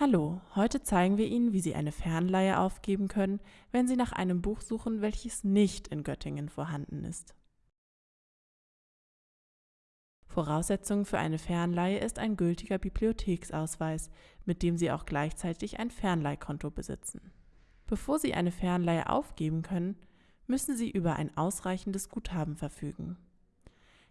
Hallo, heute zeigen wir Ihnen, wie Sie eine Fernleihe aufgeben können, wenn Sie nach einem Buch suchen, welches nicht in Göttingen vorhanden ist. Voraussetzung für eine Fernleihe ist ein gültiger Bibliotheksausweis, mit dem Sie auch gleichzeitig ein Fernleihkonto besitzen. Bevor Sie eine Fernleihe aufgeben können, müssen Sie über ein ausreichendes Guthaben verfügen.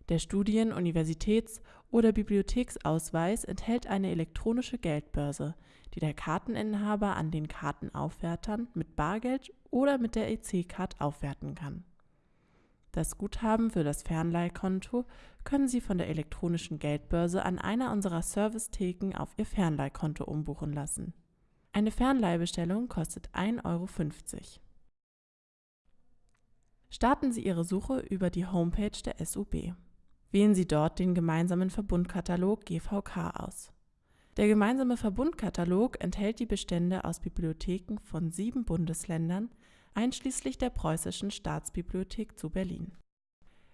Der Studien-, Universitäts- oder Bibliotheksausweis enthält eine elektronische Geldbörse, die der Karteninhaber an den Kartenaufwärtern mit Bargeld oder mit der EC-Card aufwerten kann. Das Guthaben für das Fernleihkonto können Sie von der elektronischen Geldbörse an einer unserer Servicetheken auf Ihr Fernleihkonto umbuchen lassen. Eine Fernleihbestellung kostet 1,50 Euro. Starten Sie Ihre Suche über die Homepage der SUB. Wählen Sie dort den gemeinsamen Verbundkatalog GVK aus. Der gemeinsame Verbundkatalog enthält die Bestände aus Bibliotheken von sieben Bundesländern, einschließlich der Preußischen Staatsbibliothek zu Berlin.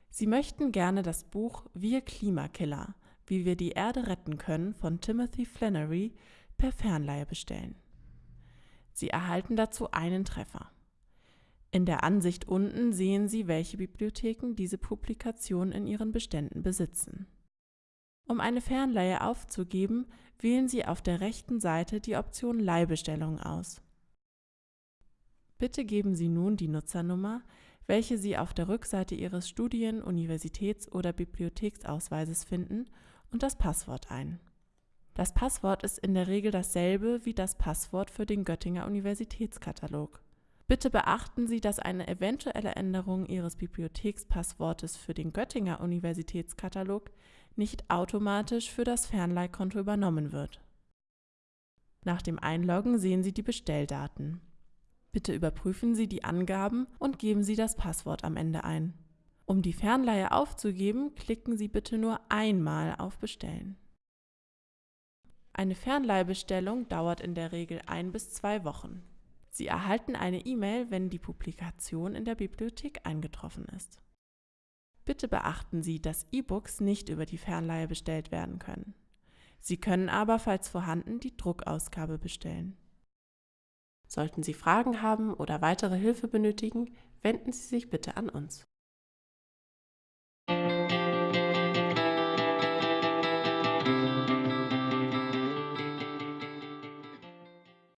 Sie möchten gerne das Buch Wir Klimakiller – Wie wir die Erde retten können von Timothy Flannery per Fernleihe bestellen. Sie erhalten dazu einen Treffer. In der Ansicht unten sehen Sie, welche Bibliotheken diese Publikation in ihren Beständen besitzen. Um eine Fernleihe aufzugeben, wählen Sie auf der rechten Seite die Option Leihbestellung aus. Bitte geben Sie nun die Nutzernummer, welche Sie auf der Rückseite Ihres Studien-, Universitäts- oder Bibliotheksausweises finden, und das Passwort ein. Das Passwort ist in der Regel dasselbe wie das Passwort für den Göttinger Universitätskatalog. Bitte beachten Sie, dass eine eventuelle Änderung Ihres Bibliothekspasswortes für den Göttinger Universitätskatalog nicht automatisch für das Fernleihkonto übernommen wird. Nach dem Einloggen sehen Sie die Bestelldaten. Bitte überprüfen Sie die Angaben und geben Sie das Passwort am Ende ein. Um die Fernleihe aufzugeben, klicken Sie bitte nur einmal auf Bestellen. Eine Fernleihbestellung dauert in der Regel ein bis zwei Wochen. Sie erhalten eine E-Mail, wenn die Publikation in der Bibliothek eingetroffen ist. Bitte beachten Sie, dass E-Books nicht über die Fernleihe bestellt werden können. Sie können aber, falls vorhanden, die Druckausgabe bestellen. Sollten Sie Fragen haben oder weitere Hilfe benötigen, wenden Sie sich bitte an uns.